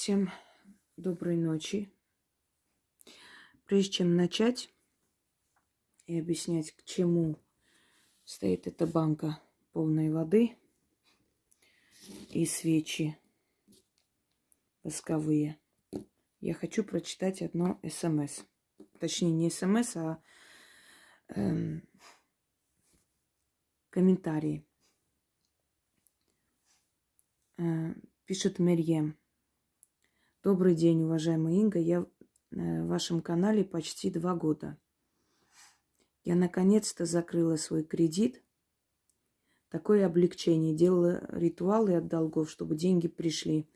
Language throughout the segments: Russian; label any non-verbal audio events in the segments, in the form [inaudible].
Всем доброй ночи. Прежде чем начать и объяснять, к чему стоит эта банка полной воды и свечи восковые, я хочу прочитать одно смс. Точнее, не смс, а эм, комментарии. Э, пишет Мерьем. Добрый день, уважаемая Инга. Я э, в вашем канале почти два года. Я наконец-то закрыла свой кредит. Такое облегчение. Делала ритуалы от долгов, чтобы деньги пришли.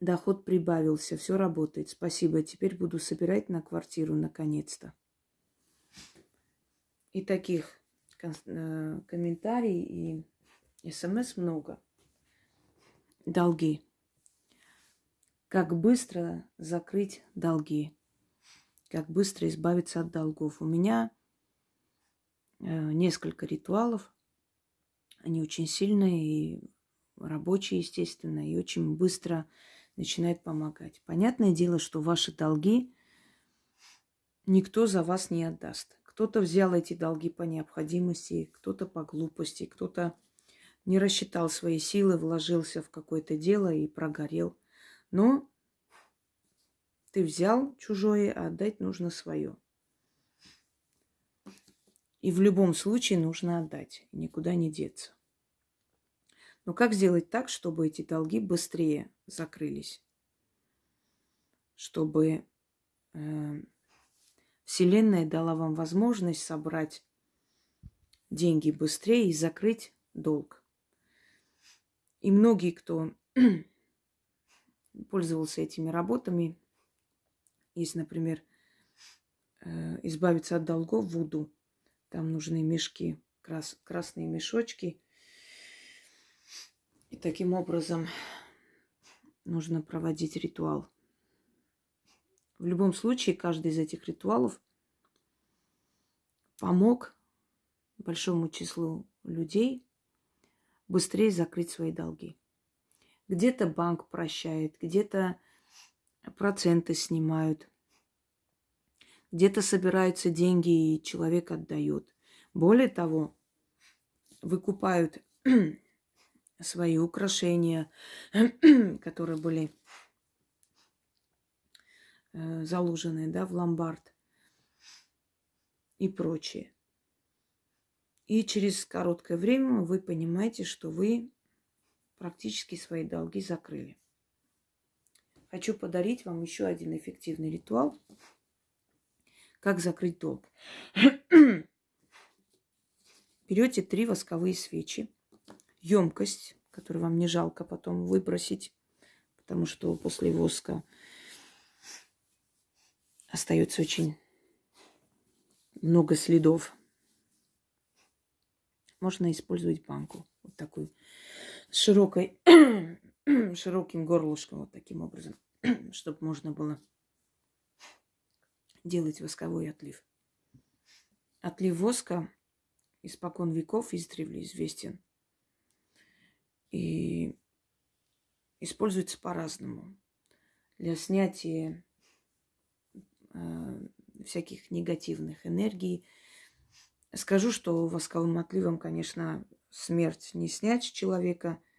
Доход прибавился, все работает. Спасибо. Теперь буду собирать на квартиру наконец-то. И таких э, комментариев и смс много. Долги как быстро закрыть долги, как быстро избавиться от долгов. У меня э, несколько ритуалов. Они очень сильные и рабочие, естественно, и очень быстро начинают помогать. Понятное дело, что ваши долги никто за вас не отдаст. Кто-то взял эти долги по необходимости, кто-то по глупости, кто-то не рассчитал свои силы, вложился в какое-то дело и прогорел. Но ты взял чужое, а отдать нужно свое. И в любом случае нужно отдать, никуда не деться. Но как сделать так, чтобы эти долги быстрее закрылись? Чтобы э, Вселенная дала вам возможность собрать деньги быстрее и закрыть долг. И многие, кто пользовался этими работами, если, например, э, избавиться от долгов Вуду, там нужны мешки, крас, красные мешочки. И таким образом нужно проводить ритуал. В любом случае, каждый из этих ритуалов помог большому числу людей быстрее закрыть свои долги. Где-то банк прощает, где-то проценты снимают. Где-то собираются деньги, и человек отдает. Более того, выкупают [clears throat] свои украшения, [clears throat] которые были э, заложены да, в ломбард и прочее. И через короткое время вы понимаете, что вы практически свои долги закрыли. Хочу подарить вам еще один эффективный ритуал. Как закрыть долг. [clears throat] Берете три восковые свечи, емкость, которую вам не жалко потом выбросить, потому что после воска остается очень много следов. Можно использовать банку, вот такую, широкой [clears throat] широким горлышком, вот таким образом, [clears throat] чтобы можно было делать восковой отлив. Отлив воска испокон веков издревле известен. И используется по-разному. Для снятия э, всяких негативных энергий. Скажу, что восковым отливом, конечно, смерть не снять с человека –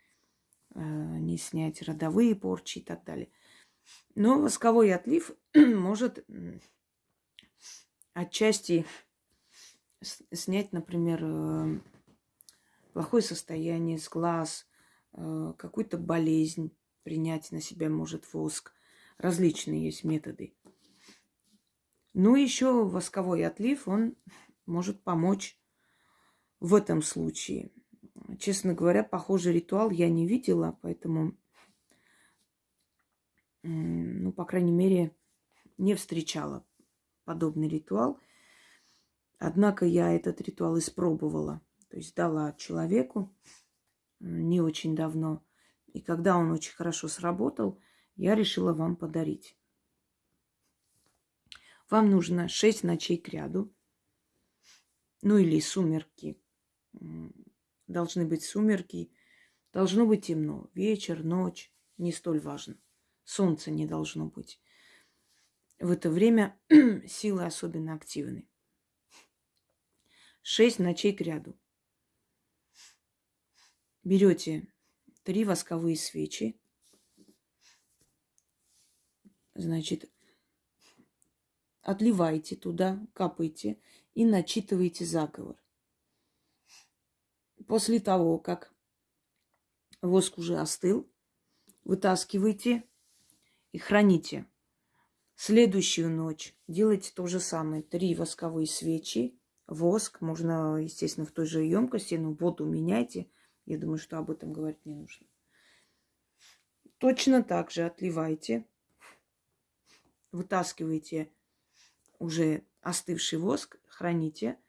Э, не снять родовые порчи и так далее. Но восковой отлив [clears throat] может отчасти снять, например, э, плохое состояние с глаз, э, какую-то болезнь принять на себя может воск. Различные есть методы. Ну, еще восковой отлив, он может помочь в этом случае – Честно говоря, похожий ритуал я не видела, поэтому, ну, по крайней мере, не встречала подобный ритуал. Однако я этот ритуал испробовала, то есть дала человеку не очень давно. И когда он очень хорошо сработал, я решила вам подарить. Вам нужно 6 ночей к ряду, ну или сумерки должны быть сумерки, должно быть темно, вечер, ночь, не столь важно. Солнца не должно быть. В это время [clears throat] силы особенно активны. Шесть ночей к ряду. Берете три восковые свечи. Значит, отливайте туда, капайте и начитывайте заговор. После того, как воск уже остыл, вытаскивайте и храните. Следующую ночь делайте то же самое. Три восковые свечи, воск. Можно, естественно, в той же емкости, но воду меняйте. Я думаю, что об этом говорить не нужно. Точно так же отливайте. Вытаскивайте уже остывший воск, храните.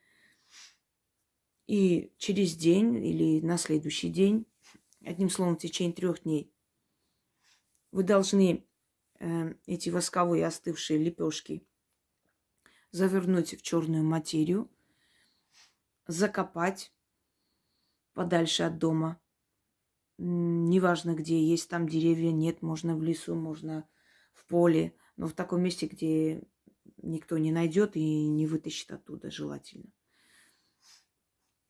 И через день или на следующий день, одним словом, в течение трех дней, вы должны э, эти восковые остывшие лепешки завернуть в черную материю, закопать подальше от дома. Неважно где, есть там деревья, нет, можно в лесу, можно в поле, но в таком месте, где никто не найдет и не вытащит оттуда желательно.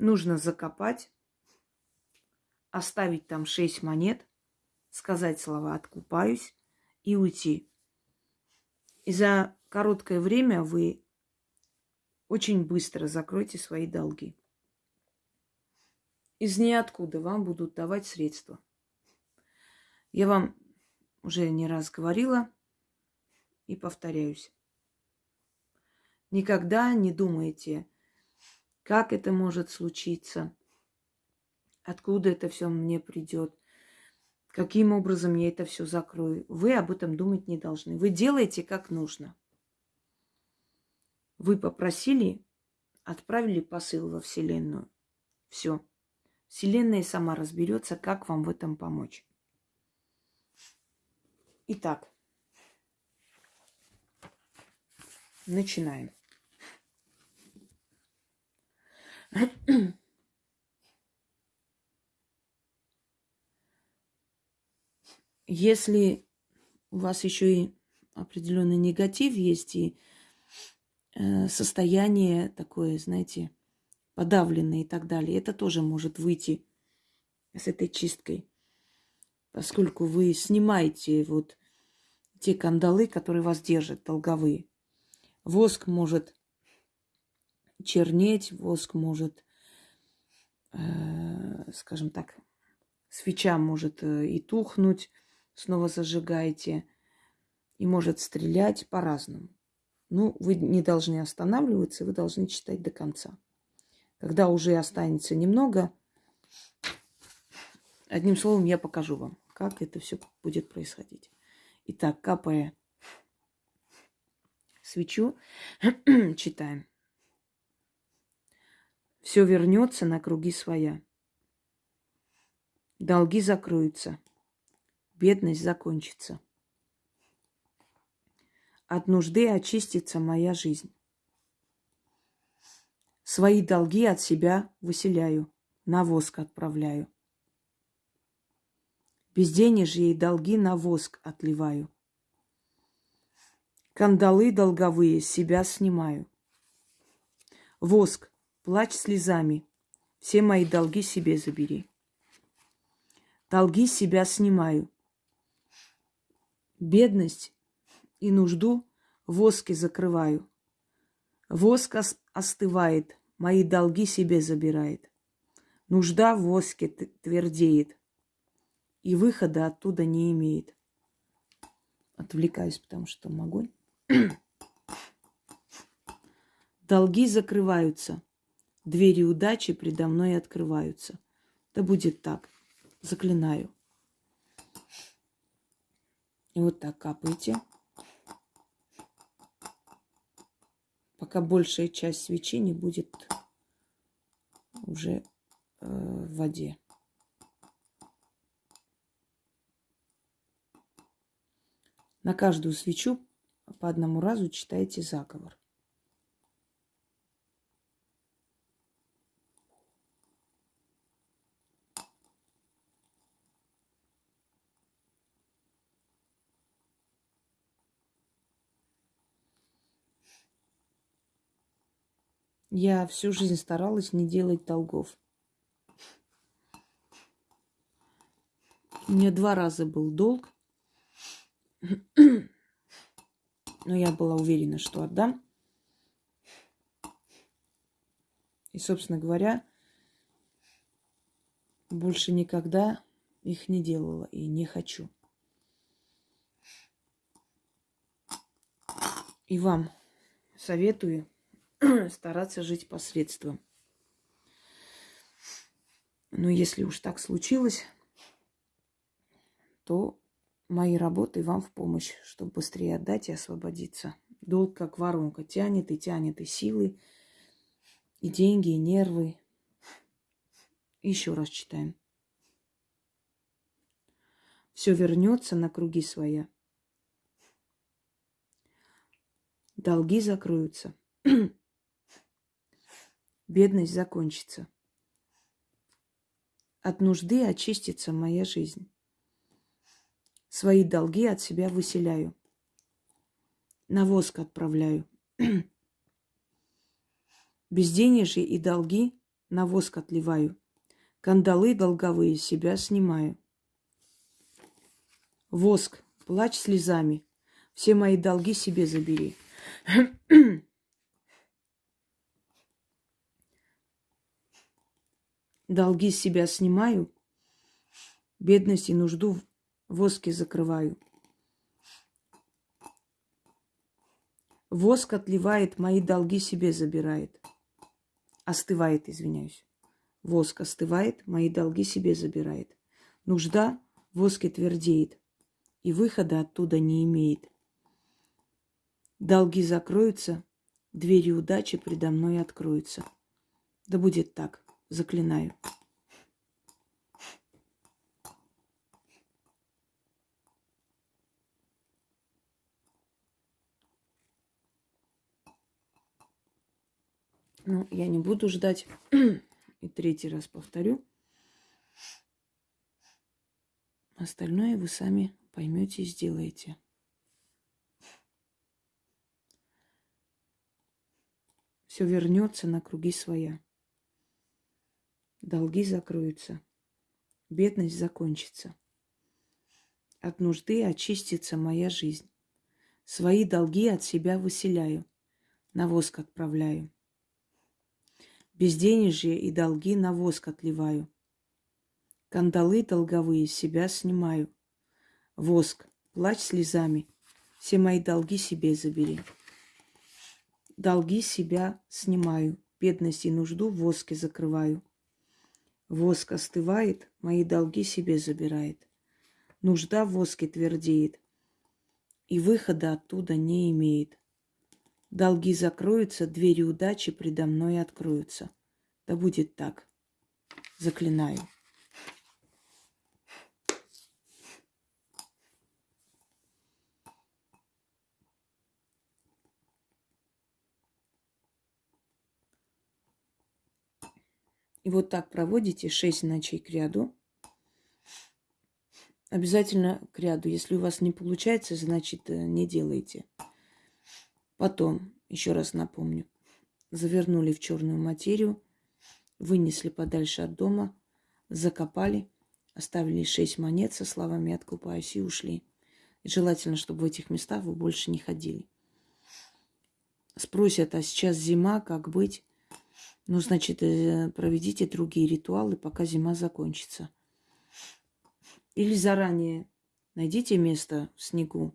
Нужно закопать, оставить там шесть монет, сказать слова «откупаюсь» и уйти. И за короткое время вы очень быстро закроете свои долги. Из ниоткуда вам будут давать средства. Я вам уже не раз говорила и повторяюсь. Никогда не думайте, как это может случиться, откуда это все мне придет, каким образом я это все закрою. Вы об этом думать не должны. Вы делаете как нужно. Вы попросили, отправили посыл во Вселенную. Все. Вселенная сама разберется, как вам в этом помочь. Итак, начинаем. Если у вас еще и определенный негатив есть и э, состояние такое, знаете, подавленное и так далее, это тоже может выйти с этой чисткой, поскольку вы снимаете вот те кандалы, которые вас держат, долговые. Воск может чернеть, воск может, э, скажем так, свеча может э, и тухнуть, снова зажигаете, и может стрелять по-разному. Ну, вы не должны останавливаться, вы должны читать до конца. Когда уже останется немного, одним словом, я покажу вам, как это все будет происходить. Итак, капая свечу, [clears throat] читаем все вернется на круги своя. Долги закроются, бедность закончится. От нужды очистится моя жизнь. Свои долги от себя выселяю, на воск отправляю. Безденежье и долги на воск отливаю. Кандалы долговые себя снимаю. Воск Плачь слезами, все мои долги себе забери. Долги себя снимаю. Бедность и нужду воски закрываю. Воск остывает, мои долги себе забирает. Нужда в воске твердеет, и выхода оттуда не имеет. Отвлекаюсь, потому что могу. [clears throat] Долги закрываются, Двери удачи предо мной открываются. Да будет так. Заклинаю. И вот так капайте. Пока большая часть свечи не будет уже э, в воде. На каждую свечу по одному разу читайте заговор. Я всю жизнь старалась не делать долгов. У меня два раза был долг, [clears throat] но я была уверена, что отдам. И, собственно говоря, больше никогда их не делала и не хочу. И вам советую [clears throat] стараться жить посредством. Но если уж так случилось, то мои работы вам в помощь, чтобы быстрее отдать и освободиться. Долг как воронка тянет и тянет и силы, и деньги, и нервы. Еще раз читаем. Все вернется на круги своя. Долги закроются. [clears throat] Бедность закончится. От нужды очистится моя жизнь. Свои долги от себя выселяю. На воск отправляю. [clears throat] Безденежье и долги на воск отливаю. Кандалы долговые себя снимаю. Воск, плачь слезами. Все мои долги себе забери. [clears throat] Долги с себя снимаю, бедность и нужду в воске закрываю. Воск отливает, мои долги себе забирает. Остывает, извиняюсь. Воск остывает, мои долги себе забирает. Нужда в воске твердеет, и выхода оттуда не имеет. Долги закроются, двери удачи предо мной откроются. Да будет так, заклинаю. Ну, я не буду ждать. И третий раз повторю. Остальное вы сами поймете и сделаете. Все вернется на круги своя. Долги закроются. Бедность закончится. От нужды очистится моя жизнь. Свои долги от себя выселяю, на воск отправляю. Безденежье и долги на воск отливаю. Кандалы долговые себя снимаю. Воск, плачь слезами, все мои долги себе забери. Долги себя снимаю, бедность и нужду в воске закрываю. Воск остывает, мои долги себе забирает. Нужда в воске твердеет, и выхода оттуда не имеет. Долги закроются, двери удачи предо мной откроются. Да будет так. Заклинаю. И вот так проводите 6 ночей к ряду. Обязательно к ряду. Если у вас не получается, значит э, не делайте. Потом, еще раз напомню, завернули в черную материю, вынесли подальше от дома, закопали, оставили шесть монет со словами «откупаюсь» и ушли. Желательно, чтобы в этих местах вы больше не ходили. Спросят, а сейчас зима, как быть? Ну, значит, э, проведите другие ритуалы, пока зима закончится. Или заранее найдите место в снегу.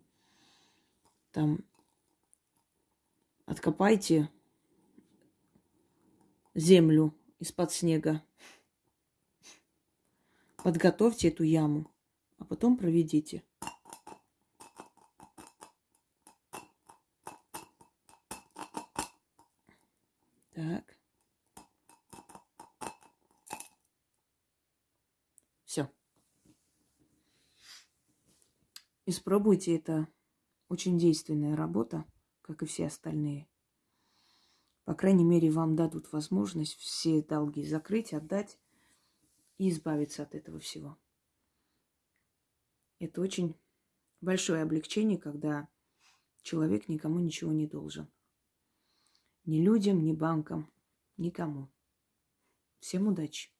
Там откопайте землю из-под снега. Подготовьте эту яму, а потом проведите. Так. Испробуйте, это очень действенная работа, как и все остальные. По крайней мере, вам дадут возможность все долги закрыть, отдать и избавиться от этого всего. Это очень большое облегчение, когда человек никому ничего не должен. Ни людям, ни банкам, никому. Всем удачи!